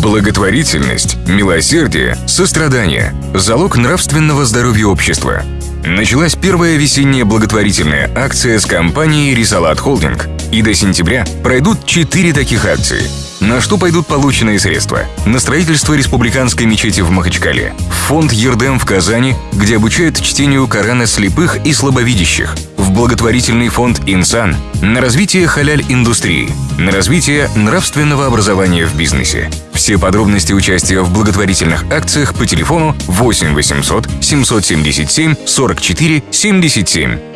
Благотворительность, милосердие, сострадание – залог нравственного здоровья общества. Началась первая весенняя благотворительная акция с компанией «Рисалат Холдинг», и до сентября пройдут четыре таких акции – на что пойдут полученные средства? На строительство республиканской мечети в Махачкале, фонд Ердем в Казани, где обучают чтению Корана слепых и слабовидящих, в благотворительный фонд «Инсан», на развитие халяль-индустрии, на развитие нравственного образования в бизнесе. Все подробности участия в благотворительных акциях по телефону 8 800 777 44 77.